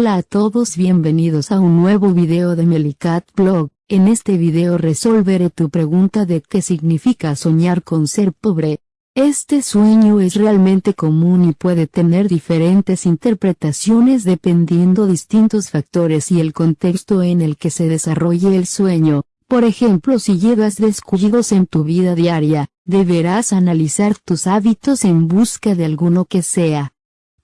Hola a todos bienvenidos a un nuevo video de Melicat Blog, en este video resolveré tu pregunta de qué significa soñar con ser pobre. Este sueño es realmente común y puede tener diferentes interpretaciones dependiendo distintos factores y el contexto en el que se desarrolle el sueño. Por ejemplo si llevas descuidos en tu vida diaria, deberás analizar tus hábitos en busca de alguno que sea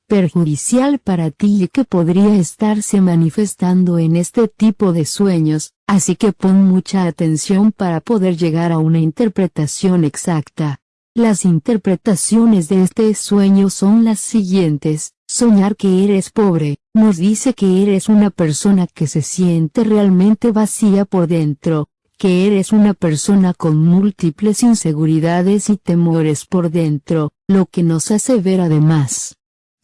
perjudicial para ti y que podría estarse manifestando en este tipo de sueños, así que pon mucha atención para poder llegar a una interpretación exacta. Las interpretaciones de este sueño son las siguientes, soñar que eres pobre, nos dice que eres una persona que se siente realmente vacía por dentro, que eres una persona con múltiples inseguridades y temores por dentro, lo que nos hace ver además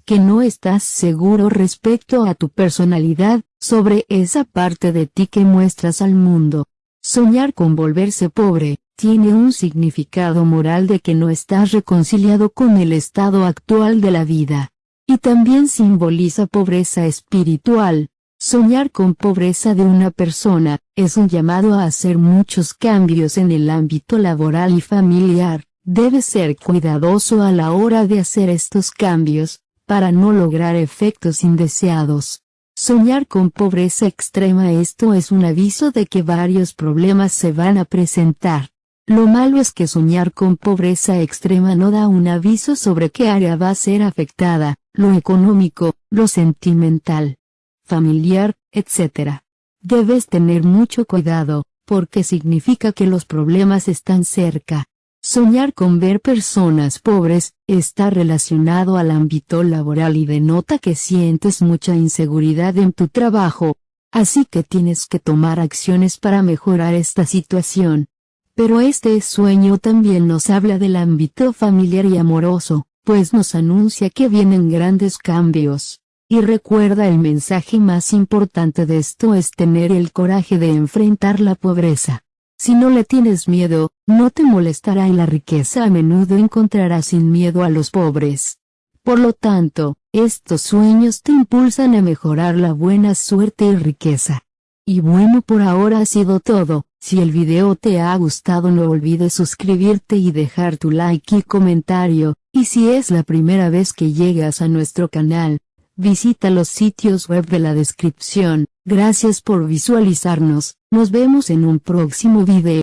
que no estás seguro respecto a tu personalidad, sobre esa parte de ti que muestras al mundo. Soñar con volverse pobre, tiene un significado moral de que no estás reconciliado con el estado actual de la vida. Y también simboliza pobreza espiritual. Soñar con pobreza de una persona, es un llamado a hacer muchos cambios en el ámbito laboral y familiar. Debes ser cuidadoso a la hora de hacer estos cambios, para no lograr efectos indeseados. Soñar con pobreza extrema esto es un aviso de que varios problemas se van a presentar. Lo malo es que soñar con pobreza extrema no da un aviso sobre qué área va a ser afectada, lo económico, lo sentimental, familiar, etc. Debes tener mucho cuidado, porque significa que los problemas están cerca. Soñar con ver personas pobres, está relacionado al ámbito laboral y denota que sientes mucha inseguridad en tu trabajo, así que tienes que tomar acciones para mejorar esta situación. Pero este sueño también nos habla del ámbito familiar y amoroso, pues nos anuncia que vienen grandes cambios. Y recuerda el mensaje más importante de esto es tener el coraje de enfrentar la pobreza. Si no le tienes miedo, no te molestará y la riqueza a menudo encontrarás sin miedo a los pobres. Por lo tanto, estos sueños te impulsan a mejorar la buena suerte y riqueza. Y bueno por ahora ha sido todo, si el video te ha gustado no olvides suscribirte y dejar tu like y comentario, y si es la primera vez que llegas a nuestro canal, visita los sitios web de la descripción, gracias por visualizarnos, nos vemos en un próximo video.